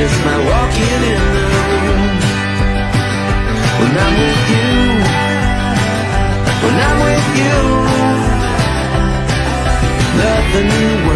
just my walking in the room. When I'm with you, when I'm with you, nothing